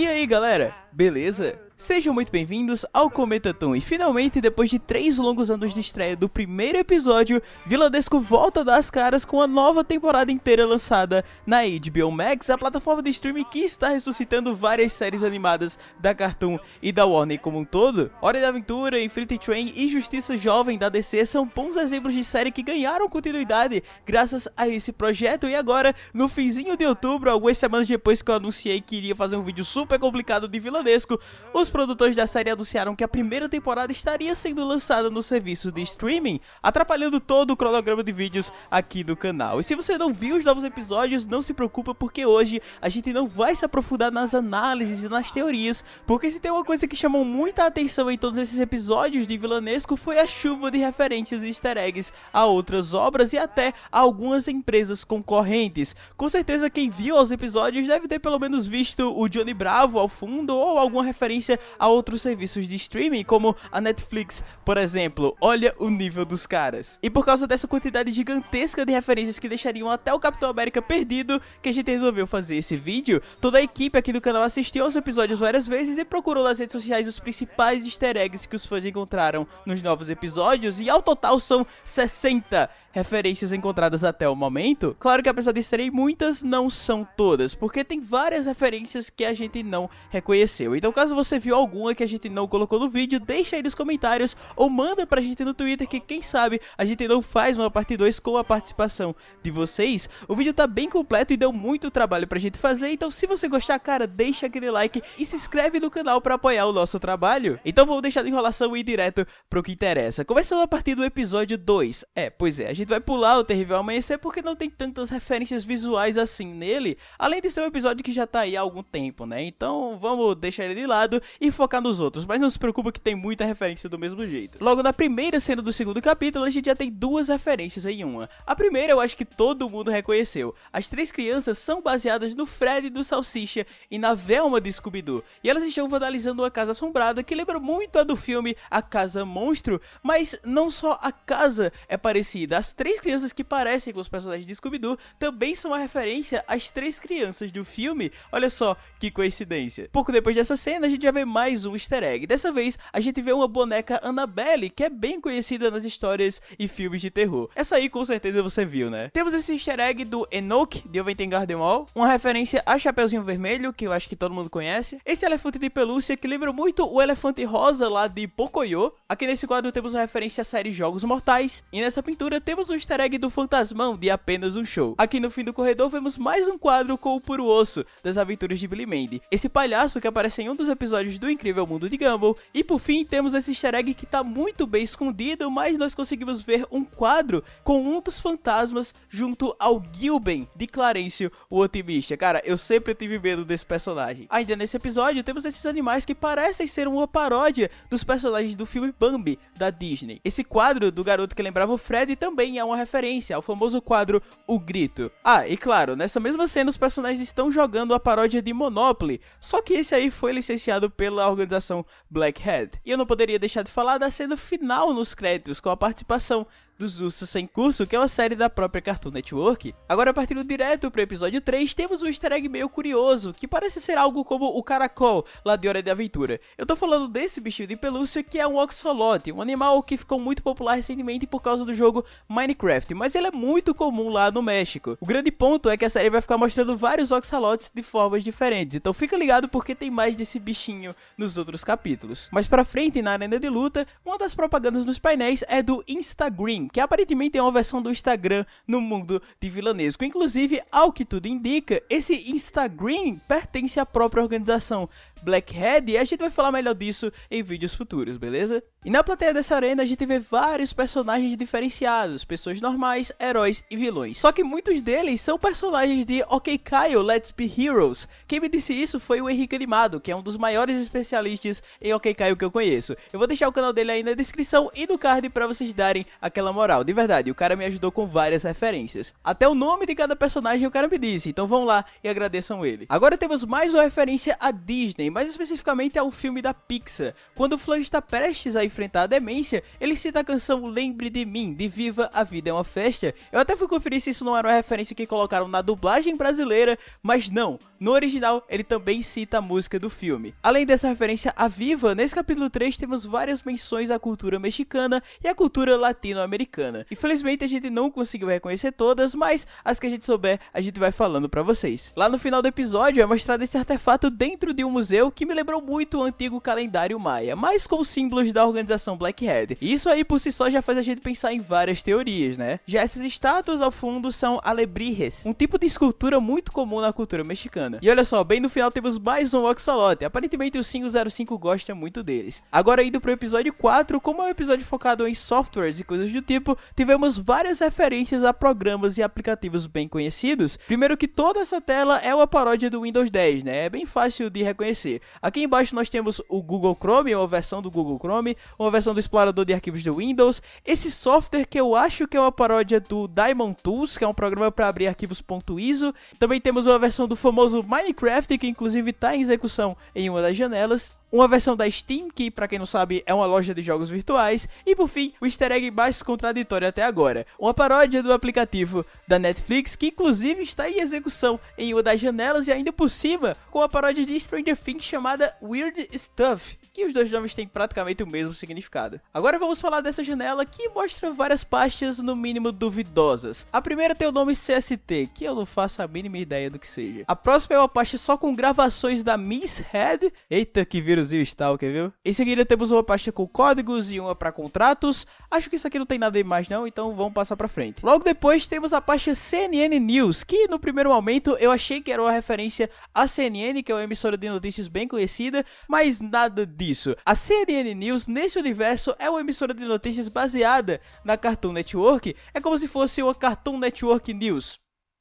E aí galera, beleza? Sejam muito bem-vindos ao Cometaton e finalmente, depois de três longos anos de estreia do primeiro episódio, Viladesco volta a dar as caras com a nova temporada inteira lançada na HBO Max, a plataforma de streaming que está ressuscitando várias séries animadas da Cartoon e da Warner como um todo. Hora de Aventura, Infinity Train e Justiça Jovem da DC são bons exemplos de série que ganharam continuidade graças a esse projeto e agora, no finzinho de outubro, algumas semanas depois que eu anunciei que iria fazer um vídeo super complicado de Viladesco, os produtores da série anunciaram que a primeira temporada estaria sendo lançada no serviço de streaming, atrapalhando todo o cronograma de vídeos aqui do canal. E se você não viu os novos episódios, não se preocupa porque hoje a gente não vai se aprofundar nas análises e nas teorias, porque se tem uma coisa que chamou muita atenção em todos esses episódios de Vilanesco foi a chuva de referências e easter eggs a outras obras e até a algumas empresas concorrentes. Com certeza quem viu os episódios deve ter pelo menos visto o Johnny Bravo ao fundo ou alguma referência a outros serviços de streaming, como a Netflix, por exemplo. Olha o nível dos caras. E por causa dessa quantidade gigantesca de referências que deixariam até o Capitão América perdido, que a gente resolveu fazer esse vídeo, toda a equipe aqui do canal assistiu aos episódios várias vezes e procurou nas redes sociais os principais easter eggs que os fãs encontraram nos novos episódios, e ao total são 60 referências encontradas até o momento. Claro que apesar de serem muitas, não são todas, porque tem várias referências que a gente não reconheceu. Então caso você viu alguma que a gente não colocou no vídeo, deixa aí nos comentários ou manda pra gente no Twitter que quem sabe a gente não faz uma parte 2 com a participação de vocês. O vídeo tá bem completo e deu muito trabalho pra gente fazer, então se você gostar, cara, deixa aquele like e se inscreve no canal pra apoiar o nosso trabalho. Então vamos deixar de enrolação e ir direto pro que interessa. Começando a partir do episódio 2. É, pois é, a gente vai pular o Terrível Amanhecer porque não tem tantas referências visuais assim nele, além de ser um episódio que já tá aí há algum tempo, né? Então vamos deixar ele de lado e focar nos outros, mas não se preocupa que tem muita referência do mesmo jeito. Logo na primeira cena do segundo capítulo, a gente já tem duas referências em uma. A primeira eu acho que todo mundo reconheceu. As três crianças são baseadas no Fred do Salsicha e na Velma de Scooby-Doo, e elas estão vandalizando uma casa assombrada que lembra muito a do filme A Casa Monstro, mas não só a casa é parecida, as três crianças que parecem com os personagens de Scooby-Doo também são uma referência às três crianças do filme. Olha só que coincidência. Pouco depois dessa cena, a gente já vê mais um easter egg. Dessa vez, a gente vê uma boneca Annabelle, que é bem conhecida nas histórias e filmes de terror. Essa aí com certeza você viu, né? Temos esse easter egg do Enoch, de Oventen Garden Wall, uma referência a Chapeuzinho Vermelho, que eu acho que todo mundo conhece. Esse elefante de pelúcia que lembra muito o elefante rosa lá de Pocoyo. Aqui nesse quadro temos uma referência à série Jogos Mortais. E nessa pintura temos o easter egg do Fantasmão de Apenas um Show. Aqui no fim do corredor vemos mais um quadro com o puro osso das aventuras de Billy Mandy. Esse palhaço que aparece em um dos episódios do Incrível Mundo de Gumball. E por fim temos esse easter egg que tá muito bem escondido, mas nós conseguimos ver um quadro com um dos fantasmas junto ao Gilben de Clarencio, o otimista. Cara, eu sempre tive medo desse personagem. Ainda nesse episódio temos esses animais que parecem ser uma paródia dos personagens do filme Bambi da Disney. Esse quadro do garoto que lembrava o Fred também é uma referência ao famoso quadro O Grito. Ah, e claro, nessa mesma cena os personagens estão jogando a paródia de Monopoly, só que esse aí foi licenciado pela organização Black Hat. E eu não poderia deixar de falar da cena final nos créditos, com a participação dos Ursas Sem Curso, que é uma série da própria Cartoon Network. Agora, partindo direto para o episódio 3, temos um easter egg meio curioso, que parece ser algo como o caracol, lá de Hora de Aventura. Eu tô falando desse bichinho de pelúcia que é um oxolote, um animal que ficou muito popular recentemente por causa do jogo Minecraft, mas ele é muito comum lá no México. O grande ponto é que a série vai ficar mostrando vários oxalotes de formas diferentes, então fica ligado porque tem mais desse bichinho nos outros capítulos. Mais pra frente, na arena de luta, uma das propagandas nos painéis é do Instagram, que aparentemente é uma versão do Instagram no mundo de vilanesco. Inclusive, ao que tudo indica, esse Instagram pertence à própria organização Blackhead e a gente vai falar melhor disso em vídeos futuros, beleza? E na plateia dessa arena a gente vê vários personagens diferenciados, pessoas normais, heróis e vilões. Só que muitos deles são personagens de Ok Kyle, Let's Be Heroes. Quem me disse isso foi o Henrique Animado, que é um dos maiores especialistas em Ok Kyle que eu conheço. Eu vou deixar o canal dele aí na descrição e no card pra vocês darem aquela moral. De verdade, o cara me ajudou com várias referências. Até o nome de cada personagem o cara me disse, então vão lá e agradeçam ele. Agora temos mais uma referência a Disney, Mais especificamente ao filme da Pixar. Quando o Flan está prestes a enfrentar a demência, ele cita a canção Lembre de Mim, de Viva a Vida é uma Festa. Eu até fui conferir se isso não era uma referência que colocaram na dublagem brasileira, mas não. No original, ele também cita a música do filme. Além dessa referência a Viva, nesse capítulo 3 temos várias menções à cultura mexicana e à cultura latino-americana. Infelizmente a gente não conseguiu reconhecer todas, mas as que a gente souber, a gente vai falando pra vocês. Lá no final do episódio é mostrado esse artefato dentro de um museu que me lembrou muito o antigo calendário maia, mas com símbolos da organização Blackhead. E isso aí por si só já faz a gente pensar em várias teorias, né? Já essas estátuas ao fundo são alebrijes, um tipo de escultura muito comum na cultura mexicana. E olha só, bem no final temos mais um Oxalot, aparentemente o 505 gosta muito deles. Agora indo pro episódio 4, como é um episódio focado em softwares e coisas do tipo, tivemos várias referências a programas e aplicativos bem conhecidos. Primeiro que toda essa tela é uma paródia do Windows 10, né? É bem fácil de reconhecer. Aqui embaixo nós temos o Google Chrome, uma versão do Google Chrome, uma versão do explorador de arquivos do Windows, esse software que eu acho que é uma paródia do Diamond Tools, que é um programa para abrir arquivos .iso. Também temos uma versão do famoso Minecraft, que inclusive está em execução em uma das janelas. Uma versão da Steam, que para quem não sabe é uma loja de jogos virtuais, e por fim, o easter egg mais contraditório até agora, uma paródia do aplicativo da Netflix, que inclusive está em execução em uma das janelas e ainda por cima, com a paródia de Stranger Things chamada Weird Stuff, que os dois nomes têm praticamente o mesmo significado. Agora vamos falar dessa janela que mostra várias pastas no mínimo duvidosas. A primeira tem o nome CST, que eu não faço a mínima ideia do que seja. A próxima é uma pasta só com gravações da Miss Head, eita que vírus e o Stalker, viu? Em seguida temos uma pasta com códigos e uma para contratos. Acho que isso aqui não tem nada mais não, então vamos passar para frente. Logo depois temos a pasta CNN News, que no primeiro momento eu achei que era uma referência à CNN, que é uma emissora de notícias bem conhecida, mas nada disso. A CNN News nesse universo é uma emissora de notícias baseada na Cartoon Network, é como se fosse uma Cartoon Network News.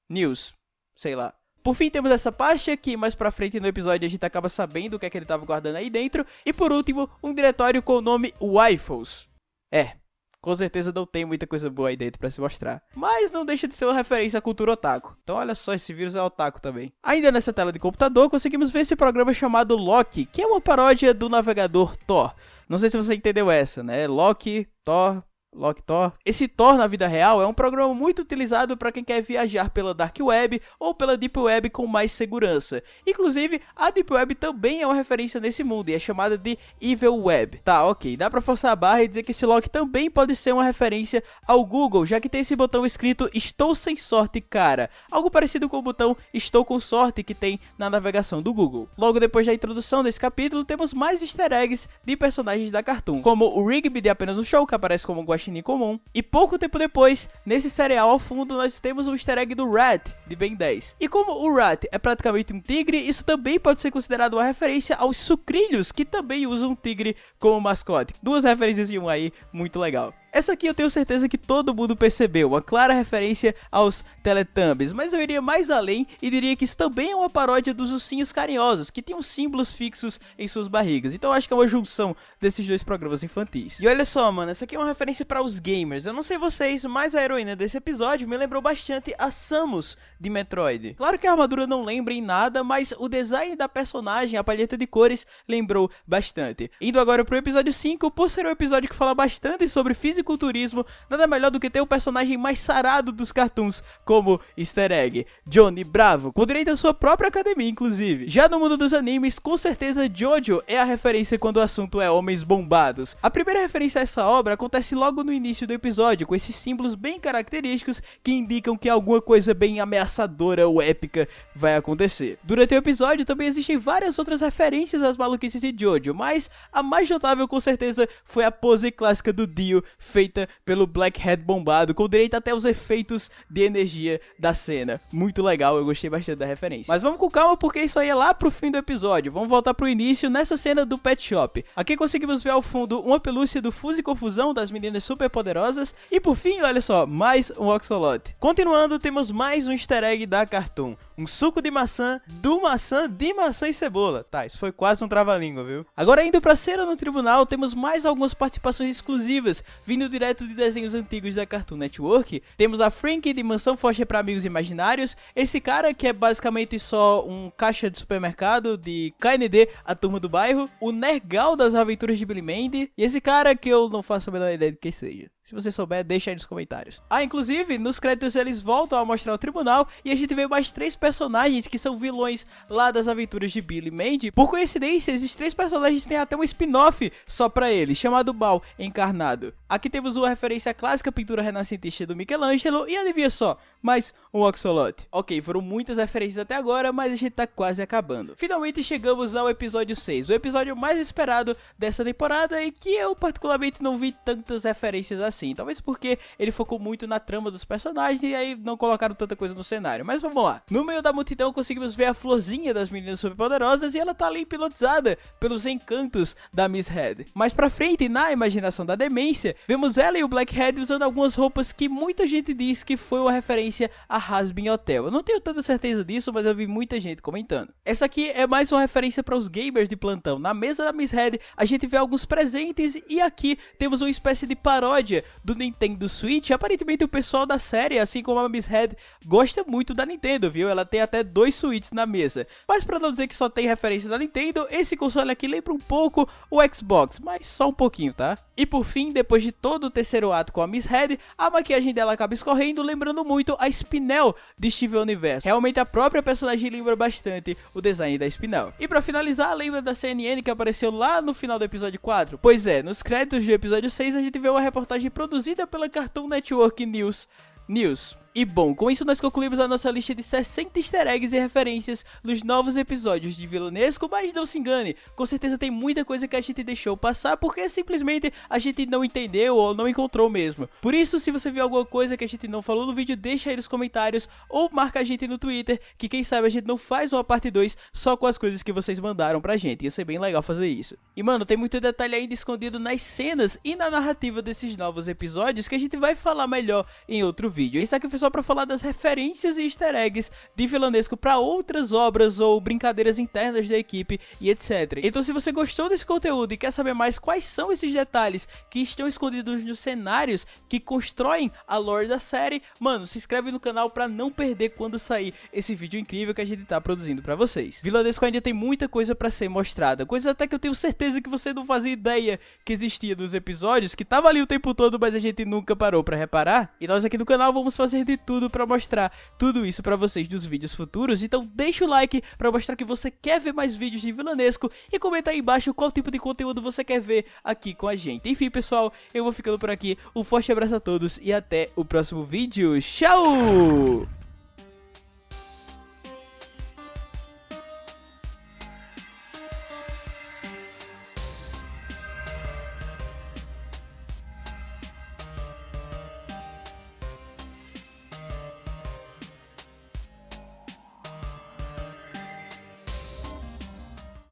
News, sei lá. Por fim, temos essa pasta que mais pra frente no episódio a gente acaba sabendo o que é que ele tava guardando aí dentro. E por último, um diretório com o nome Waffles. É, com certeza não tem muita coisa boa aí dentro para se mostrar. Mas não deixa de ser uma referência à cultura otaku. Então olha só, esse vírus é otaku também. Ainda nessa tela de computador, conseguimos ver esse programa chamado Loki, que é uma paródia do navegador Thor. Não sei se você entendeu essa, né? Loki, Thor, Loki Thor. Esse Thor na vida real é um programa muito utilizado para quem quer viajar pela Dark Web ou pela Deep Web com mais segurança. Inclusive, a Deep Web também é uma referência nesse mundo e é chamada de Evil Web. Tá, ok, dá pra forçar a barra e dizer que esse Loki também pode ser uma referência ao Google, já que tem esse botão escrito Estou sem sorte, cara. Algo parecido com o botão Estou com sorte que tem na navegação do Google. Logo depois da introdução desse capítulo, temos mais easter eggs de personagens da Cartoon, como o Rigby de Apenas um Show, que aparece como um guaxinim comum. E pouco tempo depois, nesse cereal ao fundo, nós temos o easter egg do Rat, de Ben 10. E como o Rat é praticamente um tigre, isso também pode ser considerado uma referência aos sucrilhos, que também usam um tigre como mascote. Duas referências em um aí, muito legal. Essa aqui eu tenho certeza que todo mundo percebeu, uma clara referência aos Teletubbies, mas eu iria mais além e diria que isso também é uma paródia dos ursinhos carinhosos, que tinham símbolos fixos em suas barrigas, então acho que é uma junção desses dois programas infantis. E olha só, mano, essa aqui é uma referência para os gamers, eu não sei vocês, mas a heroína desse episódio me lembrou bastante a Samus de Metroid. Claro que a armadura não lembra em nada, mas o design da personagem, a palheta de cores, lembrou bastante. Indo agora pro episódio 5, por ser um episódio que fala bastante sobre física fisiculturismo, nada melhor do que ter o personagem mais sarado dos cartoons como easter egg, Johnny Bravo, com direito à sua própria academia, inclusive. Já no mundo dos animes, com certeza Jojo é a referência quando o assunto é homens bombados. A primeira referência a essa obra acontece logo no início do episódio, com esses símbolos bem característicos que indicam que alguma coisa bem ameaçadora ou épica vai acontecer. Durante o episódio também existem várias outras referências às maluquices de Jojo, mas a mais notável com certeza foi a pose clássica do Dio feita pelo Blackhead bombado, com direito até os efeitos de energia da cena. Muito legal, eu gostei bastante da referência. Mas vamos com calma, porque isso aí é lá pro fim do episódio. Vamos voltar pro início nessa cena do Pet Shop. Aqui conseguimos ver ao fundo uma pelúcia do Fuse Confusão das meninas super poderosas. E por fim, olha só, mais um Oxalot. Continuando, temos mais um easter egg da Cartoon um suco de maçã, do maçã, de maçã e cebola. Tá, isso foi quase um trava-língua, viu? Agora indo pra cena no tribunal, temos mais algumas participações exclusivas, vindo direto de desenhos antigos da Cartoon Network. Temos a Frank de Mansão Foster para Amigos Imaginários, esse cara que é basicamente só um caixa de supermercado de KND, a turma do bairro, o Nergal das Aventuras de Billy Mandy, e esse cara que eu não faço a menor ideia de quem seja. Se você souber, deixa aí nos comentários. Ah, inclusive, nos créditos eles voltam a mostrar o tribunal e a gente vê mais três personagens que são vilões lá das aventuras de Billy Mandy. Por coincidência, esses três personagens têm até um spin-off só pra eles, chamado Mal Encarnado. Aqui temos uma referência à clássica pintura renascentista do Michelangelo e adivinha só, mais um Oxolote. Ok, foram muitas referências até agora, mas a gente tá quase acabando. Finalmente chegamos ao episódio 6, o episódio mais esperado dessa temporada e que eu particularmente não vi tantas referências assim. Talvez porque ele focou muito na trama dos personagens e aí não colocaram tanta coisa no cenário. Mas vamos lá. No meio da multidão conseguimos ver a florzinha das meninas superpoderosas e ela tá ali hipnotizada pelos encantos da Miss Head. Mais pra frente, na imaginação da demência, vemos ela e o Blackhead usando algumas roupas que muita gente diz que foi uma referência a Hasbin Hotel. Eu não tenho tanta certeza disso, mas eu vi muita gente comentando. Essa aqui é mais uma referência para os gamers de plantão. Na mesa da Miss Head, a gente vê alguns presentes e aqui temos uma espécie de paródia do Nintendo Switch, aparentemente o pessoal da série, assim como a Miss Head, gosta muito da Nintendo, viu? Ela tem até dois Switches na mesa. Mas para não dizer que só tem referência da Nintendo, esse console aqui lembra um pouco o Xbox, mas só um pouquinho, tá? E por fim, depois de todo o terceiro ato com a Miss Head, a maquiagem dela acaba escorrendo, lembrando muito a Spinel de Steven Universe. Realmente a própria personagem lembra bastante o design da Spinel. E para finalizar, lembra da CNN que apareceu lá no final do episódio 4? Pois é, nos créditos do episódio 6 a gente vê uma reportagem produzida pela Cartoon Network News. News. E bom, com isso nós concluímos a nossa lista de 60 easter eggs e referências nos novos episódios de Vilanesco, mas não se engane, com certeza tem muita coisa que a gente deixou passar porque simplesmente a gente não entendeu ou não encontrou mesmo. Por isso, se você viu alguma coisa que a gente não falou no vídeo, deixa aí nos comentários ou marca a gente no Twitter, que quem sabe a gente não faz uma parte 2 só com as coisas que vocês mandaram pra gente, ia ser bem legal fazer isso. E mano, tem muito detalhe ainda escondido nas cenas e na narrativa desses novos episódios que a gente vai falar melhor em outro vídeo. Isso aqui foi só pra falar das referências e easter eggs de Vilanesco para outras obras ou brincadeiras internas da equipe e etc. Então se você gostou desse conteúdo e quer saber mais quais são esses detalhes que estão escondidos nos cenários que constroem a lore da série, mano, se inscreve no canal para não perder quando sair esse vídeo incrível que a gente tá produzindo para vocês. Vilanesco ainda tem muita coisa para ser mostrada, coisas até que eu tenho certeza que você não fazia ideia que existia nos episódios, que tava ali o tempo todo, mas a gente nunca parou para reparar. E nós aqui no canal vamos fazer de tudo para mostrar tudo isso para vocês nos vídeos futuros. Então deixa o like para mostrar que você quer ver mais vídeos de vilanesco e comenta aí embaixo qual tipo de conteúdo você quer ver aqui com a gente. Enfim, pessoal, eu vou ficando por aqui. Um forte abraço a todos e até o próximo vídeo. Tchau!